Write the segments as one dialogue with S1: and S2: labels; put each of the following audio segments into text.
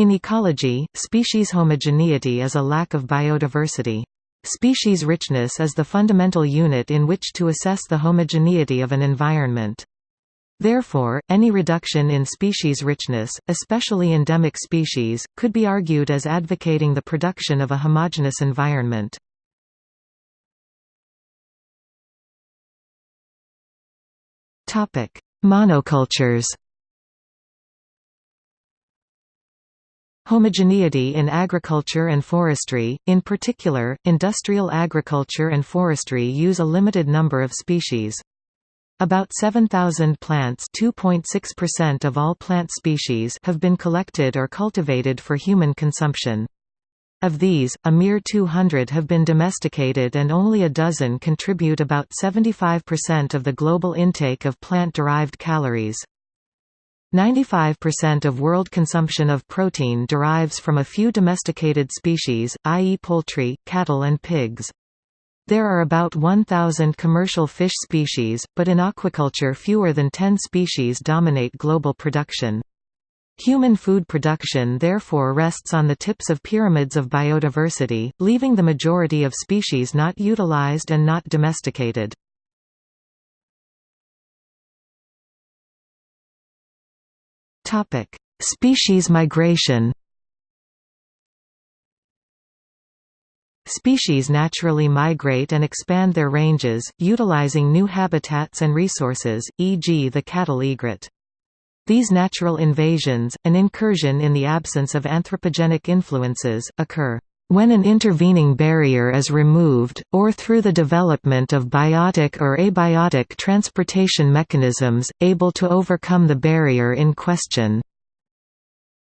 S1: In ecology, species homogeneity is a lack of biodiversity. Species richness is the fundamental unit in which to assess the homogeneity of an environment. Therefore, any reduction in species richness, especially endemic species, could be argued as advocating the production of a homogeneous environment. Monocultures Homogeneity in agriculture and forestry, in particular, industrial agriculture and forestry use a limited number of species. About 7,000 plants of all plant species have been collected or cultivated for human consumption. Of these, a mere 200 have been domesticated and only a dozen contribute about 75% of the global intake of plant-derived calories. 95% of world consumption of protein derives from a few domesticated species, i.e. poultry, cattle and pigs. There are about 1,000 commercial fish species, but in aquaculture fewer than 10 species dominate global production. Human food production therefore rests on the tips of pyramids of biodiversity, leaving the majority of species not utilized and not domesticated. Species migration Species naturally migrate and expand their ranges, utilizing new habitats and resources, e.g. the cattle egret. These natural invasions, an incursion in the absence of anthropogenic influences, occur when an intervening barrier is removed, or through the development of biotic or abiotic transportation mechanisms, able to overcome the barrier in question.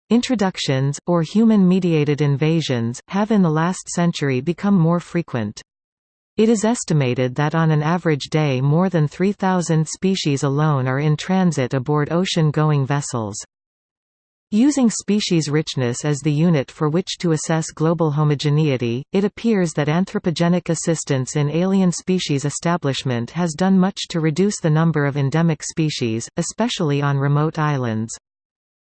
S1: Introductions, or human-mediated invasions, have in the last century become more frequent. It is estimated that on an average day more than 3,000 species alone are in transit aboard ocean-going vessels. Using species richness as the unit for which to assess global homogeneity, it appears that anthropogenic assistance in alien species establishment has done much to reduce the number of endemic species, especially on remote islands.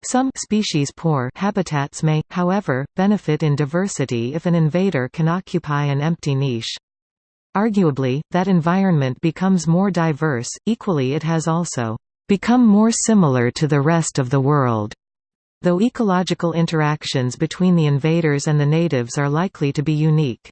S1: Some species-poor habitats may, however, benefit in diversity if an invader can occupy an empty niche. Arguably, that environment becomes more diverse, equally it has also become more similar to the rest of the world, though ecological interactions between the invaders and the natives are likely to be unique.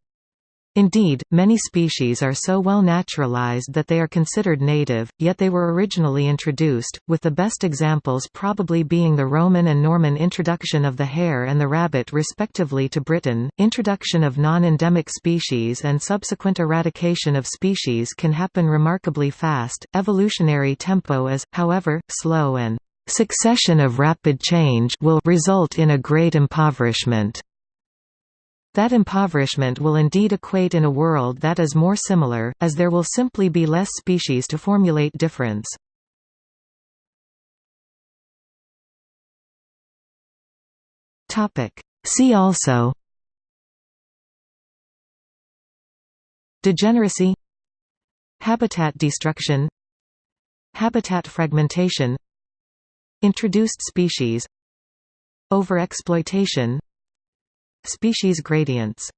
S1: Indeed, many species are so well naturalized that they are considered native, yet they were originally introduced, with the best examples probably being the Roman and Norman introduction of the hare and the rabbit respectively to Britain. Introduction of non-endemic species and subsequent eradication of species can happen remarkably fast. Evolutionary tempo is, however, slow and succession of rapid change will result in a great impoverishment. That impoverishment will indeed equate in a world that is more similar, as there will simply be less species to formulate difference. See also Degeneracy Habitat destruction Habitat fragmentation Introduced species Overexploitation Species gradients